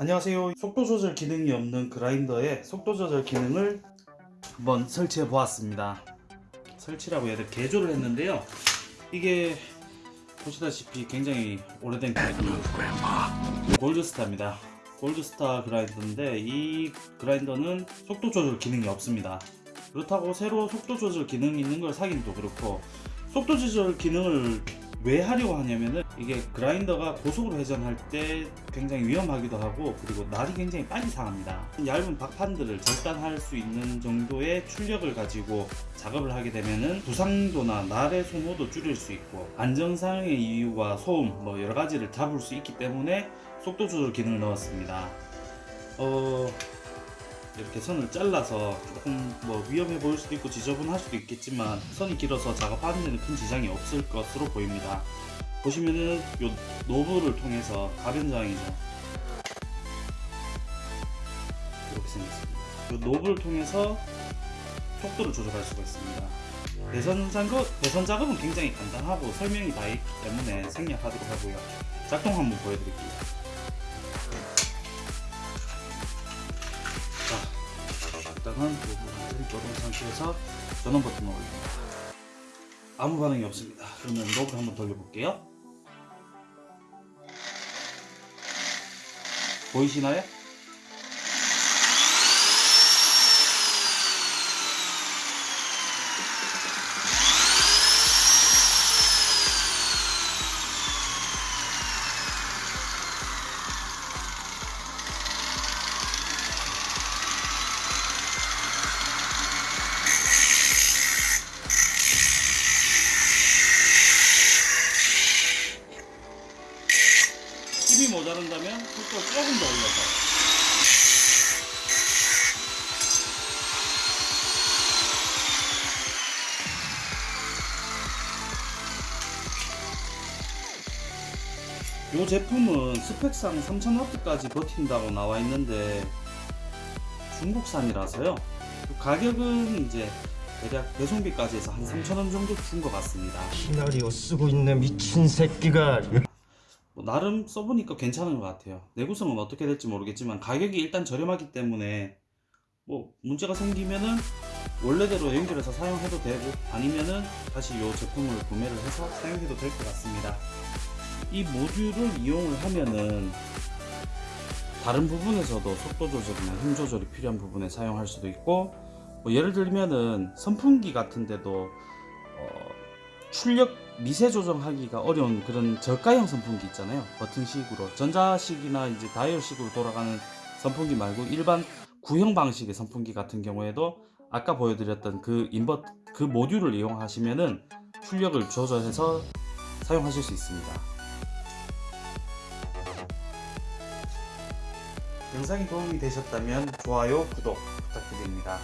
안녕하세요. 속도 조절 기능이 없는 그라인더에 속도 조절 기능을 한번 설치해 보았습니다. 설치라고 해야 돼? 개조를 했는데요. 이게 보시다시피 굉장히 오래된 그라인더 골드스타입니다. 골드스타 그라인더인데 이 그라인더는 속도 조절 기능이 없습니다. 그렇다고 새로 속도 조절 기능이 있는 걸 사긴 또 그렇고 속도 조절 기능을 왜 하려고 하냐면은 이게 그라인더가 고속으로 회전할 때 굉장히 위험하기도 하고 그리고 날이 굉장히 빨리 상합니다. 얇은 박판들을 절단할 수 있는 정도의 출력을 가지고 작업을 하게 되면은 부상도나 날의 소모도 줄일 수 있고 안정상의 이유와 소음 뭐 여러 가지를 잡을 수 있기 때문에 속도 조절 기능을 넣었습니다. 어 이렇게 선을 잘라서 조금 뭐 위험해 보일 수도 있고 지저분할 수도 있겠지만 선이 길어서 작업하는 데는 큰 지장이 없을 것으로 보입니다. 보시면은 요 노브를 통해서 가변장이죠. 이렇게 생겼습니다. 요 노브를 통해서 속도를 조절할 수가 있습니다. 배선 작업은 굉장히 간단하고 설명이 다 있기 때문에 생략하도록 하고요. 작동 한번 보여드릴게요 일단은 꺼둔 상태에서 전원 버튼을 올립니다. 아무 반응이 없습니다. 그러면 노브를 한번 돌려볼게요. 보이시나요? 힘이 모자란다면 속도를 조금 더 올려서 이 제품은 스펙상 3000W까지 버틴다고 나와 있는데 중국산이라서요. 가격은 이제 대략 배송비까지 해서 한 3,000원 정도 준 것 같습니다. 시나리오 쓰고 있는 미친 새끼가 뭐 나름 써보니까 괜찮은 것 같아요. 내구성은 어떻게 될지 모르겠지만 가격이 일단 저렴하기 때문에 뭐 문제가 생기면은 원래대로 연결해서 사용해도 되고 아니면은 다시 이 제품을 구매를 해서 사용해도 될 것 같습니다. 이 모듈을 이용을 하면은 다른 부분에서도 속도 조절이나 힘 조절이 필요한 부분에 사용할 수도 있고 뭐 예를 들면은 선풍기 같은데도 어, 출력 미세 조정하기가 어려운 그런 저가형 선풍기 있잖아요. 버튼식으로. 전자식이나 이제 다이얼식으로 돌아가는 선풍기 말고 일반 구형 방식의 선풍기 같은 경우에도 아까 보여드렸던 그 인버 그 모듈을 이용하시면은 출력을 조절해서 사용하실 수 있습니다. 영상이 도움이 되셨다면 좋아요 구독 부탁드립니다